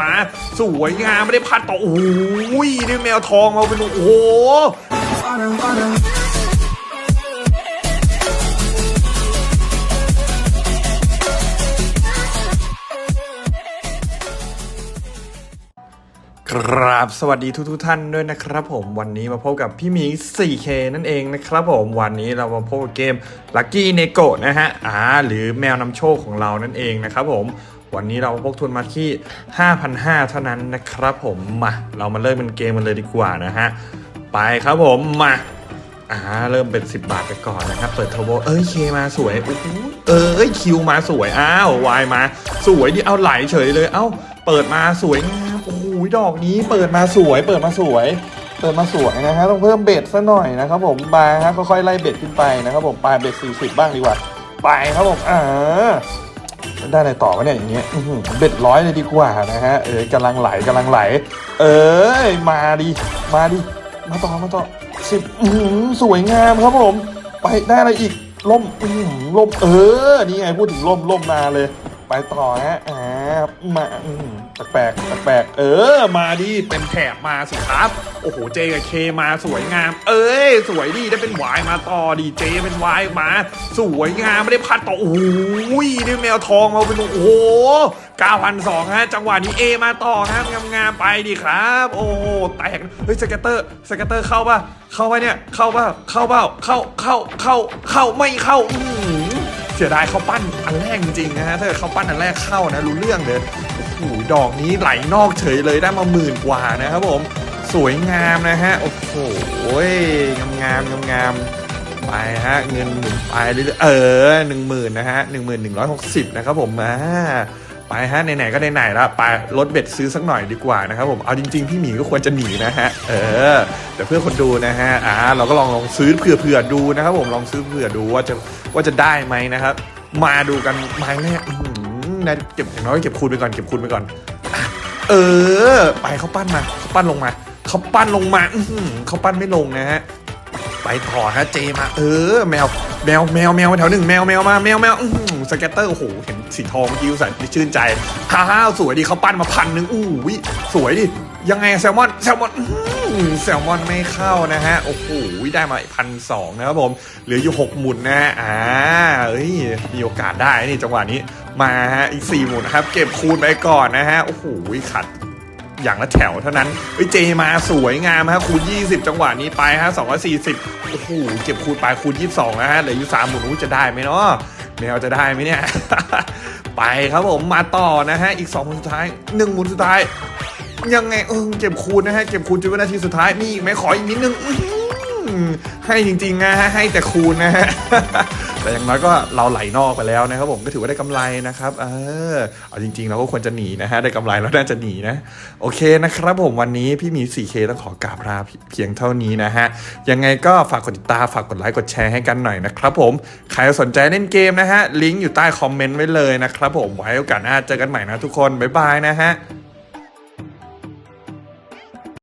มา สวยงามไม่ได้พัดต่อโอ้ยนี่แมวทองมาเป็นโอ้โหครับ สวัสดีทุกทท่านด้วยนะครับผมวันนี้มาพบกับพี่มี 4K นั่นเองนะครับผมวันนี้เรามาพบกับเกม Lucky n e g o นะฮะอ่าหรือแมวนำโชคของเรานั่นเองนะครับผม วันนี้เราพกทุนมาที่ 5,500 เท่านั้นนะครับผมมาเรามาเริ่มเป็นเกมกันเลยดีกว่านะฮะ ไปครับผมมาอ่าเริ่มเป็น 10 บาทไปก่อนนะครับ เปิดเทอร์โบเอ้ยเคมาสวยโอ้โหเอ้ยคิวมาสวยอ้าววายมา สวยดิเอาไหลเฉยเลย เอ้าเปิดมาสวยงามโอ้โหดอกนี้เปิดมาสวย เปิดมาสวย เปิดมาสวยนะฮะต้องเพิ่มเบ็ดซะหน่อยนะครับผมบาฮะค่อยๆไล่เบ็ดขึ้นไปนะครับผมปลายเบ็ด40 บ้างดีกว่า ไปครับผมอ่า ได้อะไรต่อวะเนี่ยอย่างเงี้ยเบ็ดร้อยเลยดีกว่านะฮะเออกำลังไหลกำลังไหล เออมาดิมาดิมาต่อมาต่อสิบอื้อหือสวยงามครับผม ไปได้อะไรอีกล่มอื้อหือล่มเออนี่ไงพูดถึงล่มล่มมาเลย ไปต่อฮะอ่ามาแปลกๆแปลกๆเออ มาดิเต็มแถบมาสิครับ โอ้โหเจกับเคมาสวยงาม เอ้ย สวยดีได้เป็นวายมาต่อดีเจเป็นวายมา สวยงามไม่ได้พัดต่อโอ้ยนี่แมวทองมาเป็นโอ้โห9,200ฮะจังหวะนี้เอมาต่อฮะงามๆไปดีครับ โอ้โหแตกเฮ้ยสเกตเตอร์สเกตเตอร์เข้าป่ะเข้าป่ะเนี่ยเข้าป่ะเข้าเปล่าเข้าเข้าเข้าเข้าไม่เข้าอื เสียดายเขาปั้นอันแรกจริงๆนะฮะถ้าเกิดเขาปั้นอันแรกเข้านะรู้เรื่องเลยโอ้โหดอกนี้ไหลนอกเฉยเลยได้มาหมื่นกว่านะครับผมสวยงามนะฮะโอ้โหงามงามงามงามไปฮะเงินหมุนไปเรื่อยๆเออหนึ่งหมื่นนะฮะหนึ่งหมื่นหนึ่งร้อยหกสิบนะครับผมมา ไปฮะไหนๆก็ไหนๆแล้วไปลดเบ็ดซื้อสักหน่อยดีกว่านะครับผมเอาจริงๆพี่หมีก็ควรจะหนีนะฮะเออแต่เพื่อคนดูนะฮะอ่าเราก็ลองลองซื้อเผื่อๆดูนะครับผมลองซื้อเผื่อดูว่าจะว่าจะได้ไหมนะครับ มาดูกันม้แรกอื้อหือนะเก็บอย่างน้อยเก็บคูณไปก่อนเก็บคูณไปก่อนอเออ ไปเขาปั้นมาเขาปั้นลงมาเขาปั้นลงมาอืเขาปั้นไม่ลงนะฮะไปต่อฮะเจมา เออ แมว แมวแมวแมวแถวหนึ่งแมวแมวมาแมวแมวสเก็ตเตอร์โอ้โหเห็นสีทองเมื่อกี้ใส่ชื่นใจฮ่าฮ่าสวยดีเขาปั้นมาพันหนึ่งอู้วิสวยดิยังไงแซลมอนแซลมอนแซลมอนไม่เข้านะฮะโอ้โหได้มาพันสองนะครับผมเหลืออยู่หกหมุนนะฮะอ่าเอ้ยมีโอกาสได้นี่จังหวะนี้มาฮะอีกสี่หมุนนะครับ เก็บคูณไปก่อนนะฮะโอ้โหขัด อย่างละแถวเท่านั้นเอ้ยเจมาสวยงามฮะคูณ 20 จังหวะนี้ไปฮะ240 โอ้โหเก็บคูณไปคูณ 22นะฮะเหลืออยู่3หมุนอู้จะได้ไหมเนาะแมวจะได้ไหมเนี่ย ไปครับผมมาต่อนะฮะอีก2หมุนสุดท้าย 1 หมุนสุดท้าย ยังไงเออเก็บคูณนะฮะเก็บคูณจนวินาทีสุดท้ายมีอีกไหมขออีกนิดนึง ให้จริงๆนะฮะให้แต่คูณนะฮะแต่อย่างน้อยก็เราไหลนอกไปแล้วนะครับผมก็ถือว่าได้กำไรนะครับเออเอาจริงๆเราก็ควรจะหนีนะฮะได้กำไรแล้วน่าจะหนีนะ โอเคนะครับผมวันนี้พี่หมี 4K ต้องขอกราบลาเพียงเท่านี้นะฮะยังไงก็ฝากกดติดตามฝากกดไลค์กดแชร์ให้กันหน่อยนะครับผมใครสนใจเล่นเกมนะฮะลิงก์อยู่ใต้คอมเมนต์ไว้เลยนะครับผมไว้โอกาสหน้าเจอกันใหม่นะทุกคนบ๊ายบายนะฮะ